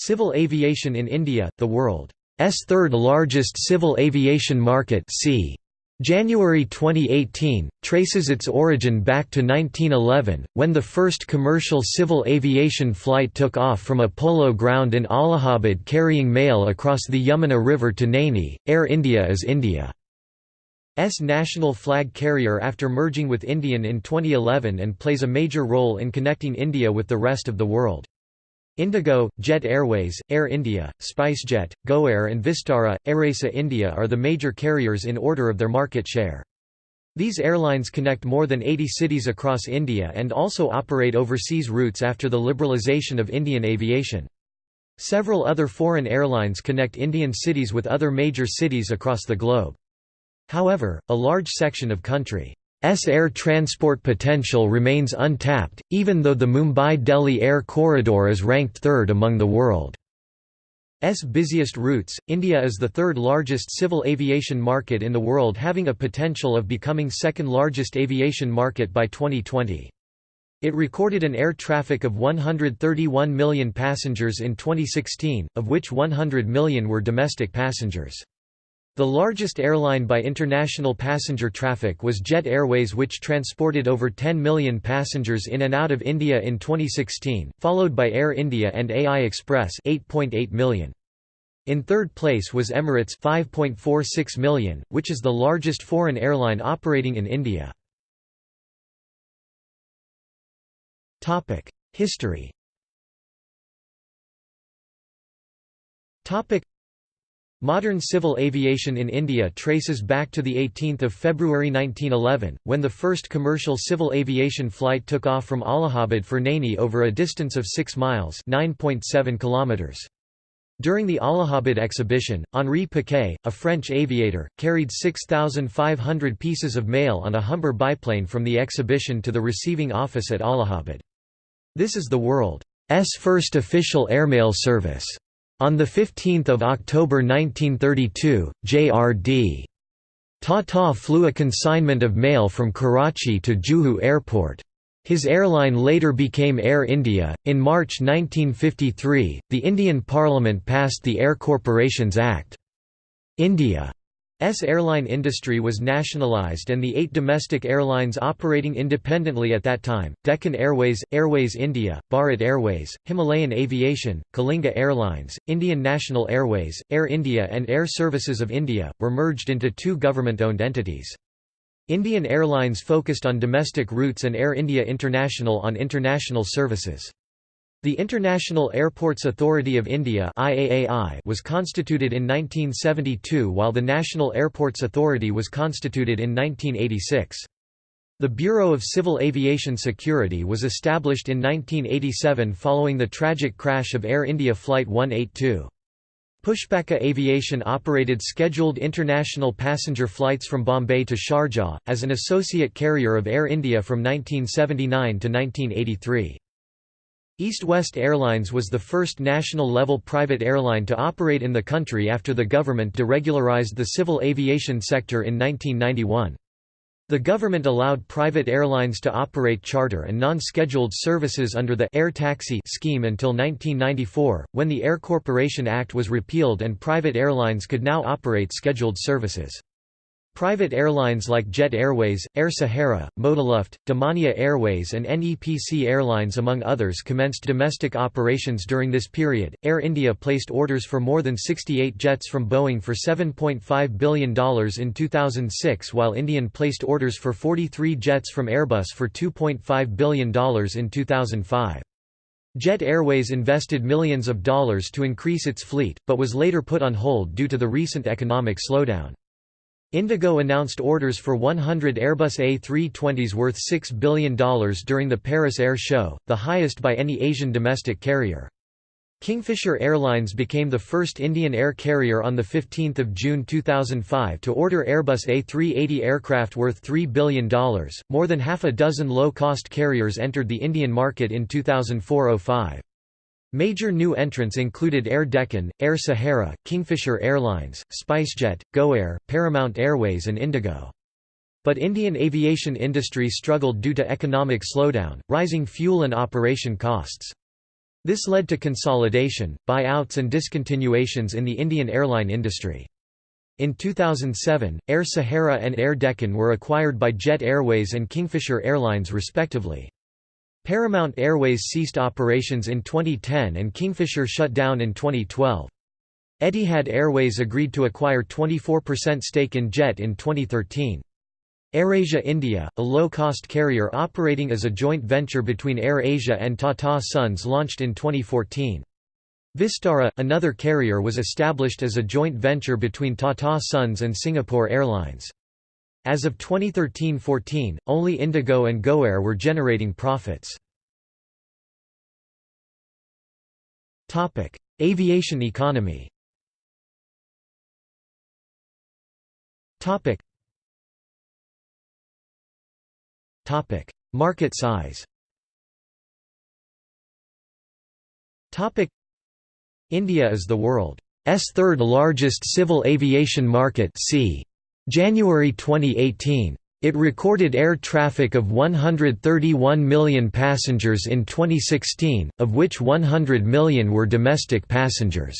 Civil aviation in India, the world's third largest civil aviation market c. January 2018, traces its origin back to 1911, when the first commercial civil aviation flight took off from a polo ground in Allahabad carrying mail across the Yamuna River to Naini. Air India is India's national flag carrier after merging with Indian in 2011 and plays a major role in connecting India with the rest of the world. Indigo, Jet Airways, Air India, SpiceJet, GoAir and Vistara, AirAsia India are the major carriers in order of their market share. These airlines connect more than 80 cities across India and also operate overseas routes after the liberalisation of Indian aviation. Several other foreign airlines connect Indian cities with other major cities across the globe. However, a large section of country S air transport potential remains untapped, even though the Mumbai-Delhi air corridor is ranked third among the world's busiest routes. India is the third largest civil aviation market in the world having a potential of becoming second largest aviation market by 2020. It recorded an air traffic of 131 million passengers in 2016, of which 100 million were domestic passengers. The largest airline by international passenger traffic was Jet Airways which transported over 10 million passengers in and out of India in 2016, followed by Air India and AI Express 8.8 million. In third place was Emirates 5.46 million, which is the largest foreign airline operating in India. History Modern civil aviation in India traces back to 18 February 1911, when the first commercial civil aviation flight took off from Allahabad for Naini over a distance of 6 miles kilometers. During the Allahabad exhibition, Henri Piquet, a French aviator, carried 6,500 pieces of mail on a Humber biplane from the exhibition to the receiving office at Allahabad. This is the world's first official airmail service. On 15 October 1932, J.R.D. Tata flew a consignment of mail from Karachi to Juhu Airport. His airline later became Air India. In March 1953, the Indian Parliament passed the Air Corporations Act. India S airline industry was nationalized and the eight domestic airlines operating independently at that time, Deccan Airways, Airways India, Bharat Airways, Himalayan Aviation, Kalinga Airlines, Indian National Airways, Air India and Air Services of India, were merged into two government-owned entities. Indian Airlines focused on domestic routes and Air India International on international services. The International Airports Authority of India was constituted in 1972 while the National Airports Authority was constituted in 1986. The Bureau of Civil Aviation Security was established in 1987 following the tragic crash of Air India Flight 182. Pushpaka Aviation operated scheduled international passenger flights from Bombay to Sharjah, as an associate carrier of Air India from 1979 to 1983. East West Airlines was the first national-level private airline to operate in the country after the government deregularized the civil aviation sector in 1991. The government allowed private airlines to operate charter and non-scheduled services under the Air Taxi scheme until 1994, when the Air Corporation Act was repealed and private airlines could now operate scheduled services. Private airlines like Jet Airways, Air Sahara, ModiLuft, Damania Airways, and NEPC Airlines, among others, commenced domestic operations during this period. Air India placed orders for more than 68 jets from Boeing for $7.5 billion in 2006, while Indian placed orders for 43 jets from Airbus for $2.5 billion in 2005. Jet Airways invested millions of dollars to increase its fleet, but was later put on hold due to the recent economic slowdown. Indigo announced orders for 100 Airbus A320s worth $6 billion during the Paris Air Show, the highest by any Asian domestic carrier. Kingfisher Airlines became the first Indian air carrier on 15 June 2005 to order Airbus A380 aircraft worth $3 billion. More than half a dozen low-cost carriers entered the Indian market in 2004–05. Major new entrants included Air Deccan, Air Sahara, Kingfisher Airlines, SpiceJet, GoAir, Paramount Airways and Indigo. But Indian aviation industry struggled due to economic slowdown, rising fuel and operation costs. This led to consolidation, buyouts and discontinuations in the Indian airline industry. In 2007, Air Sahara and Air Deccan were acquired by Jet Airways and Kingfisher Airlines respectively. Paramount Airways ceased operations in 2010 and Kingfisher shut down in 2012. Etihad Airways agreed to acquire 24% stake in Jet in 2013. AirAsia India, a low-cost carrier operating as a joint venture between AirAsia and Tata Sons launched in 2014. Vistara, another carrier was established as a joint venture between Tata Sons and Singapore Airlines. As of 2013–14, only Indigo and GoAir were generating profits. Aviation economy Topic: Market size. Topic: India is the world's third largest civil aviation market. C. January 2018. It recorded air traffic of 131 million passengers in 2016, of which 100 million were domestic passengers.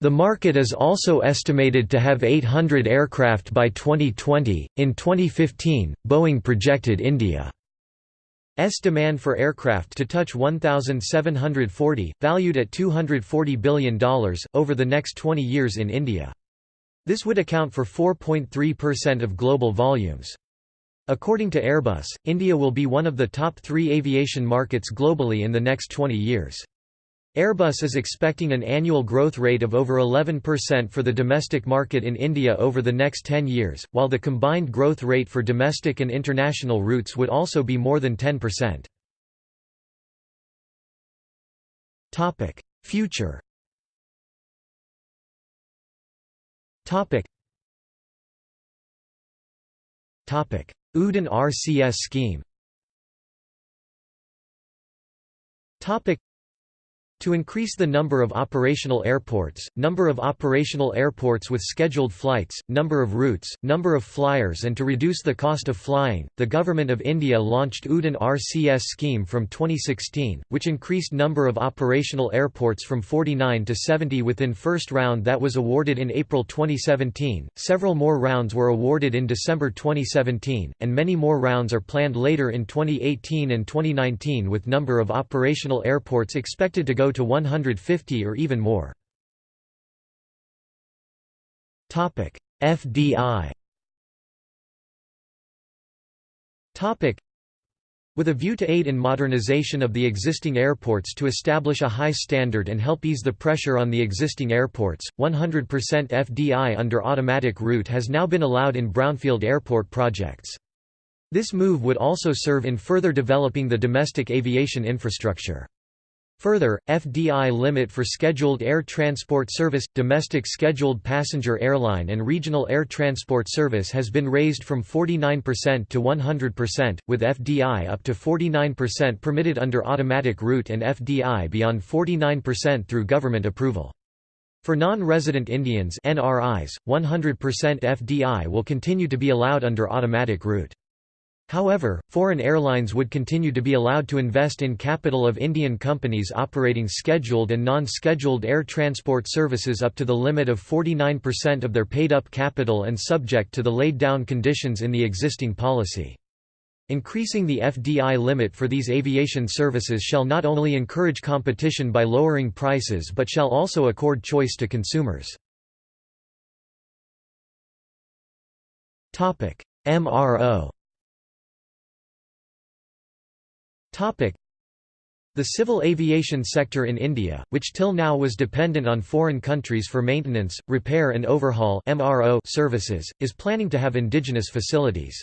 The market is also estimated to have 800 aircraft by 2020. In 2015, Boeing projected India's demand for aircraft to touch 1,740, valued at $240 billion, over the next 20 years in India. This would account for 4.3% of global volumes. According to Airbus, India will be one of the top three aviation markets globally in the next 20 years. Airbus is expecting an annual growth rate of over 11% for the domestic market in India over the next 10 years, while the combined growth rate for domestic and international routes would also be more than 10%. Topic: Future. Topic. Topic: Udan RCS scheme. Topic to increase the number of operational airports, number of operational airports with scheduled flights, number of routes, number of flyers and to reduce the cost of flying, the Government of India launched Udan RCS scheme from 2016, which increased number of operational airports from 49 to 70 within first round that was awarded in April 2017, several more rounds were awarded in December 2017, and many more rounds are planned later in 2018 and 2019 with number of operational airports expected to go to 150 or even more. FDI with a view to aid in modernization of the existing airports to establish a high standard and help ease the pressure on the existing airports, 100% FDI under automatic route has now been allowed in brownfield airport projects. This move would also serve in further developing the domestic aviation infrastructure. Further, FDI limit for scheduled air transport service, domestic scheduled passenger airline and regional air transport service has been raised from 49% to 100%, with FDI up to 49% permitted under automatic route and FDI beyond 49% through government approval. For non-resident Indians NRIs, 100% FDI will continue to be allowed under automatic route. However, foreign airlines would continue to be allowed to invest in capital of Indian companies operating scheduled and non-scheduled air transport services up to the limit of 49% of their paid-up capital and subject to the laid-down conditions in the existing policy. Increasing the FDI limit for these aviation services shall not only encourage competition by lowering prices but shall also accord choice to consumers. MRO the civil aviation sector in India, which till now was dependent on foreign countries for maintenance, repair and overhaul MRO services, is planning to have indigenous facilities.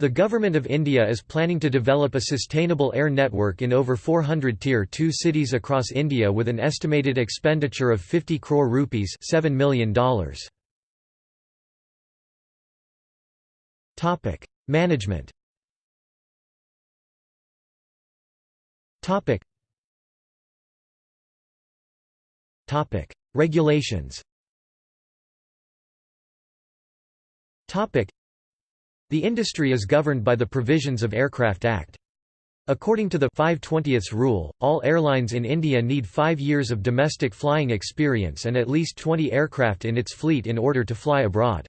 The Government of India is planning to develop a sustainable air network in over 400 Tier 2 cities across India with an estimated expenditure of 50 crore rupees $7 million. Management Topic. Topic. Regulations Topic. The industry is governed by the provisions of Aircraft Act. According to the 520th rule, all airlines in India need five years of domestic flying experience and at least 20 aircraft in its fleet in order to fly abroad.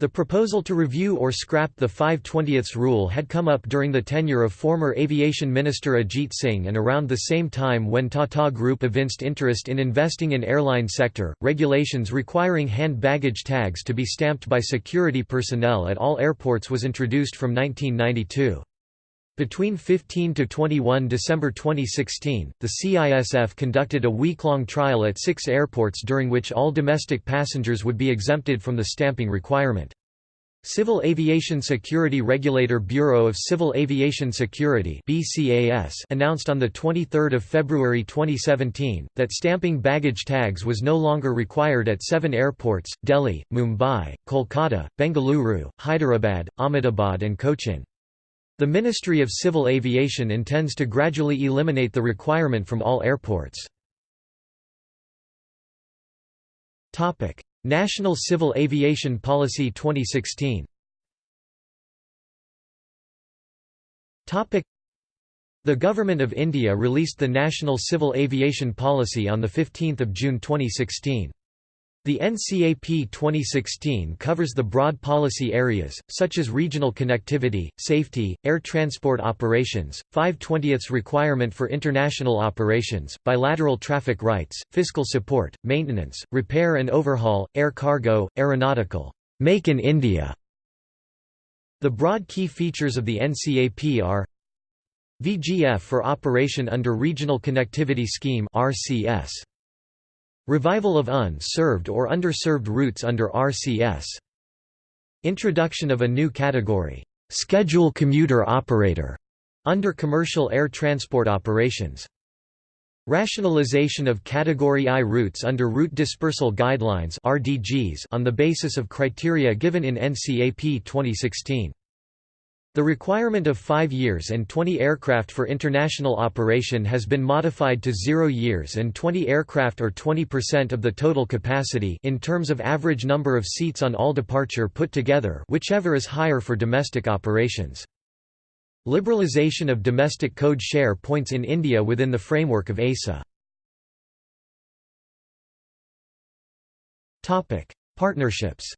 The proposal to review or scrap the 520th rule had come up during the tenure of former aviation minister Ajit Singh and around the same time when Tata Group evinced interest in investing in airline sector. Regulations requiring hand baggage tags to be stamped by security personnel at all airports was introduced from 1992. Between 15 to 21 December 2016, the CISF conducted a week-long trial at six airports during which all domestic passengers would be exempted from the stamping requirement. Civil Aviation Security Regulator Bureau of Civil Aviation Security BCAS announced on 23 February 2017, that stamping baggage tags was no longer required at seven airports, Delhi, Mumbai, Kolkata, Bengaluru, Hyderabad, Ahmedabad and Cochin. The Ministry of Civil Aviation intends to gradually eliminate the requirement from all airports. National Civil Aviation Policy 2016 The Government of India released the National Civil Aviation Policy on 15 June 2016. The NCAP 2016 covers the broad policy areas, such as regional connectivity, safety, air transport operations, 5/20ths requirement for international operations, bilateral traffic rights, fiscal support, maintenance, repair and overhaul, air cargo, aeronautical, make in India. The broad key features of the NCAP are VGF for operation under Regional Connectivity Scheme RCS. Revival of unserved or underserved routes under RCS. Introduction of a new category, schedule commuter operator, under commercial air transport operations. Rationalization of Category I routes under Route Dispersal Guidelines on the basis of criteria given in NCAP 2016. The requirement of 5 years and 20 aircraft for international operation has been modified to 0 years and 20 aircraft or 20% of the total capacity in terms of average number of seats on all departure put together whichever is higher for domestic operations. Liberalisation of domestic code share points in India within the framework of ACA. Partnerships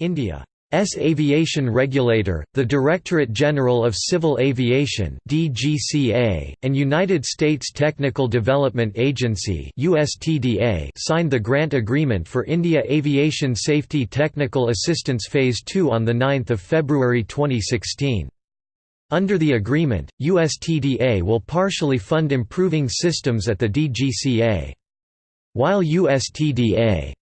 India's aviation regulator, the Directorate General of Civil Aviation (DGCA), and United States Technical Development Agency (USTDA) signed the grant agreement for India Aviation Safety Technical Assistance Phase 2 on the 9th of February 2016. Under the agreement, USTDA will partially fund improving systems at the DGCA. While USTDA S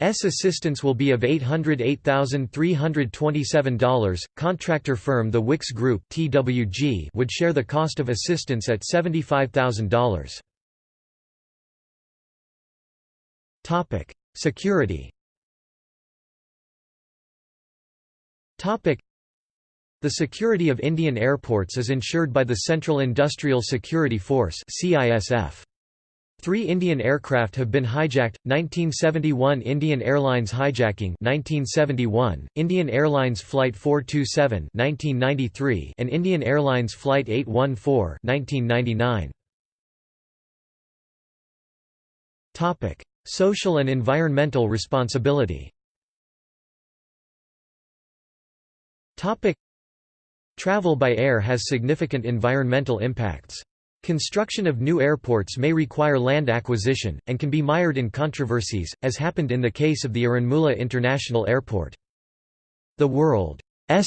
assistance will be of $808,327. Contractor firm The Wicks Group (TWG) would share the cost of assistance at $75,000. Topic: Security. Topic: The security of Indian airports is ensured by the Central Industrial Security Force (CISF). Three Indian aircraft have been hijacked, 1971 Indian Airlines hijacking 1971, Indian Airlines Flight 427 1993, and Indian Airlines Flight 814 1999. Social and environmental responsibility Travel by air has significant environmental impacts. Construction of new airports may require land acquisition, and can be mired in controversies, as happened in the case of the Aranmula International Airport. The world's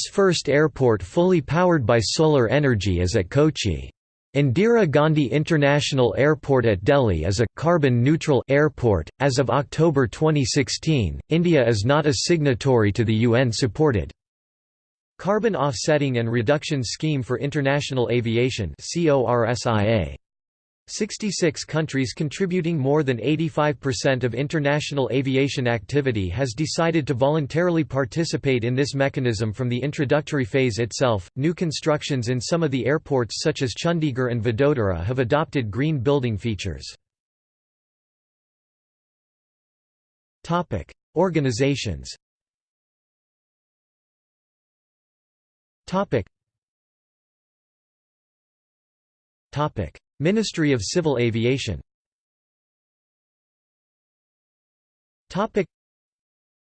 first airport fully powered by solar energy is at Kochi. Indira Gandhi International Airport at Delhi is a carbon-neutral airport. As of October 2016, India is not a signatory to the UN-supported Carbon Offsetting and Reduction Scheme for International Aviation 66 countries contributing more than 85% of international aviation activity has decided to voluntarily participate in this mechanism from the introductory phase itself. New constructions in some of the airports such as Chandigarh and Vadodara have adopted green building features. Topic: Organizations Topic. Topic. Ministry of Civil Aviation Topic.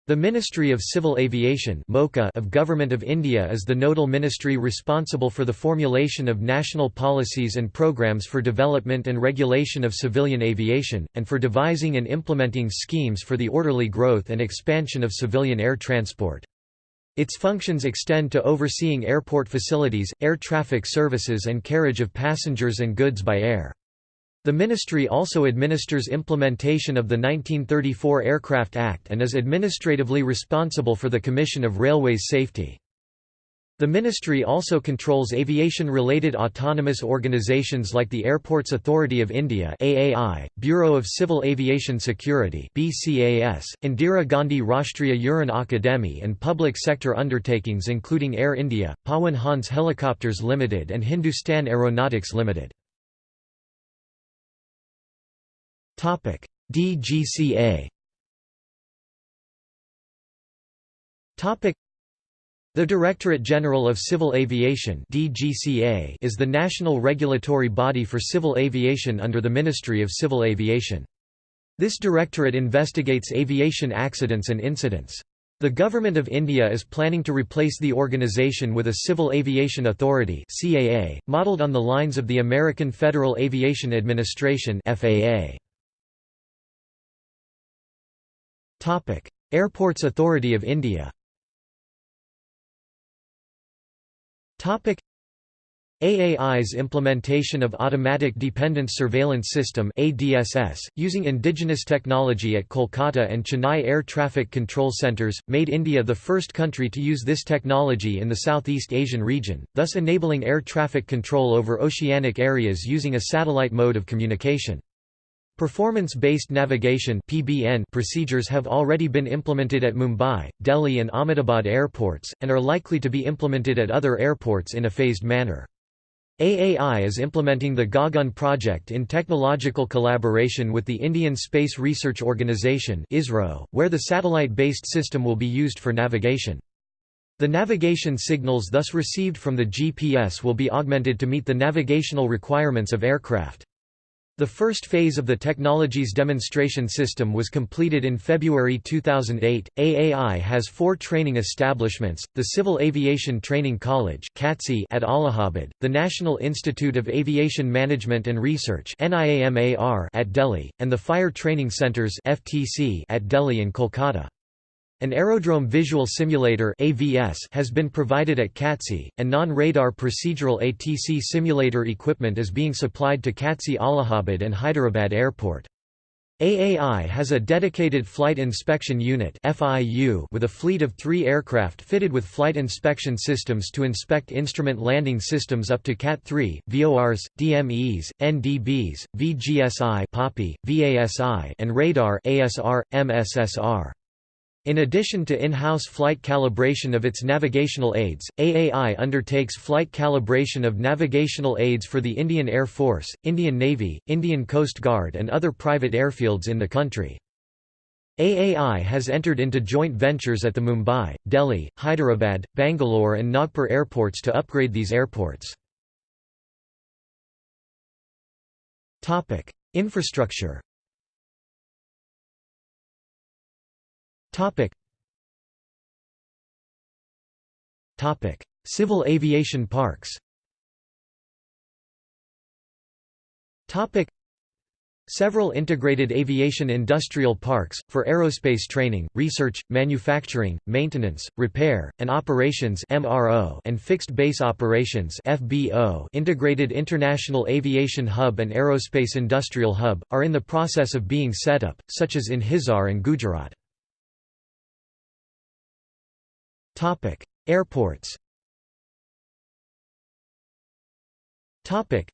The Ministry of Civil Aviation of Government of India is the nodal ministry responsible for the formulation of national policies and programs for development and regulation of civilian aviation, and for devising and implementing schemes for the orderly growth and expansion of civilian air transport. Its functions extend to overseeing airport facilities, air traffic services and carriage of passengers and goods by air. The ministry also administers implementation of the 1934 Aircraft Act and is administratively responsible for the Commission of Railways Safety. The ministry also controls aviation-related autonomous organizations like the Airports Authority of India (AAI), Bureau of Civil Aviation Security (BCAS), Indira Gandhi Rashtriya Udan Akademi and public sector undertakings including Air India, Pawan Hans Helicopters Limited and Hindustan Aeronautics Limited. DGCA. The Directorate General of Civil Aviation (DGCA) is the national regulatory body for civil aviation under the Ministry of Civil Aviation. This directorate investigates aviation accidents and incidents. The Government of India is planning to replace the organisation with a Civil Aviation Authority (CAA), modelled on the lines of the American Federal Aviation Administration (FAA). Topic: Airports Authority of India. Topic: AAI's implementation of Automatic Dependent Surveillance System ADSS, using indigenous technology at Kolkata and Chennai Air Traffic Control Centres, made India the first country to use this technology in the Southeast Asian region, thus enabling air traffic control over oceanic areas using a satellite mode of communication. Performance-based navigation (PBN) procedures have already been implemented at Mumbai, Delhi and Ahmedabad airports, and are likely to be implemented at other airports in a phased manner. AAI is implementing the Gagan project in technological collaboration with the Indian Space Research Organisation where the satellite-based system will be used for navigation. The navigation signals thus received from the GPS will be augmented to meet the navigational requirements of aircraft. The first phase of the technology's demonstration system was completed in February 2008. AAI has four training establishments the Civil Aviation Training College at Allahabad, the National Institute of Aviation Management and Research at Delhi, and the Fire Training Centres at Delhi and Kolkata. An aerodrome visual simulator has been provided at CATC, and non-radar procedural ATC simulator equipment is being supplied to CATC Allahabad and Hyderabad Airport. AAI has a dedicated Flight Inspection Unit with a fleet of three aircraft fitted with flight inspection systems to inspect instrument landing systems up to CAT-3, VORs, DMEs, NDBs, VGSI VASI and radar ASR, MSSR. In addition to in-house flight calibration of its navigational aids, AAI undertakes flight calibration of navigational aids for the Indian Air Force, Indian Navy, Indian Coast Guard and other private airfields in the country. AAI has entered into joint ventures at the Mumbai, Delhi, Hyderabad, Bangalore and Nagpur airports to upgrade these airports. Infrastructure Topic. Topic: Civil aviation parks. Topic: Several integrated aviation industrial parks, for aerospace training, research, manufacturing, maintenance, repair, and operations MRO and fixed base operations FBO Integrated International Aviation Hub and Aerospace Industrial Hub, are in the process of being set up, such as in Hisar and Gujarat. Topic: Airports. Topic: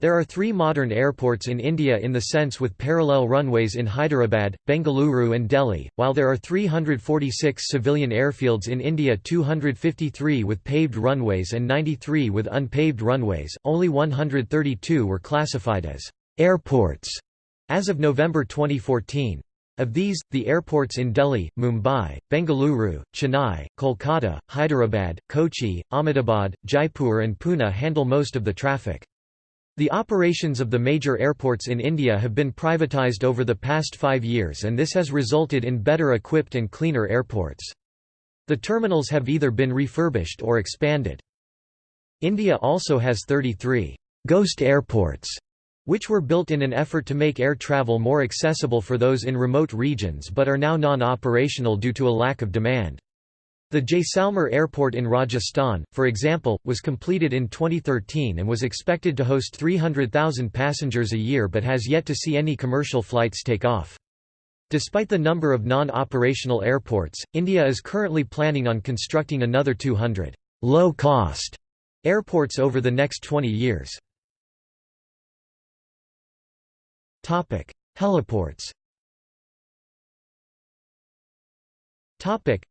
There are three modern airports in India in the sense with parallel runways in Hyderabad, Bengaluru and Delhi, while there are 346 civilian airfields in India 253 with paved runways and 93 with unpaved runways, only 132 were classified as «airports» as of November 2014. Of these, the airports in Delhi, Mumbai, Bengaluru, Chennai, Kolkata, Hyderabad, Kochi, Ahmedabad, Jaipur and Pune handle most of the traffic. The operations of the major airports in India have been privatized over the past five years and this has resulted in better equipped and cleaner airports. The terminals have either been refurbished or expanded. India also has 33 «ghost airports» which were built in an effort to make air travel more accessible for those in remote regions but are now non-operational due to a lack of demand. The Jaisalmer Airport in Rajasthan, for example, was completed in 2013 and was expected to host 300,000 passengers a year but has yet to see any commercial flights take off. Despite the number of non-operational airports, India is currently planning on constructing another 200 low-cost airports over the next 20 years. Heliports. Topic: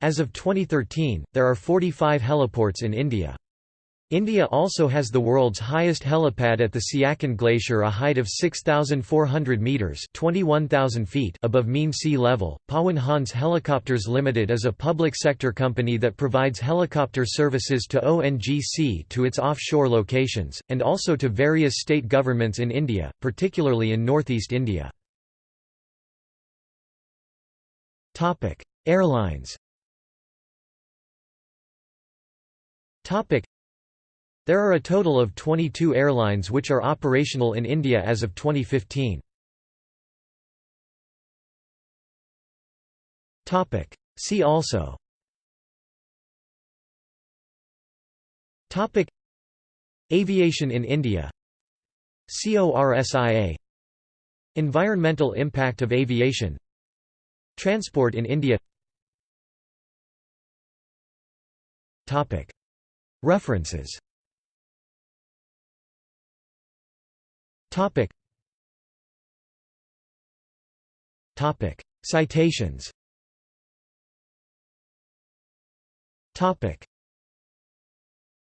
as of 2013, there are 45 heliports in India. India also has the world's highest helipad at the Siachen Glacier a height of 6,400 metres 21,000 feet above mean sea level. Pawan Hans Helicopters Limited is a public sector company that provides helicopter services to ONGC to its offshore locations, and also to various state governments in India, particularly in northeast India. Airlines There are a total of 22 airlines which are operational in India as of 2015. See also. Topic. Aviation in India. CORSIA Environmental impact of aviation. Transport in India. Topic. References Topic. Topic. Citations. Topic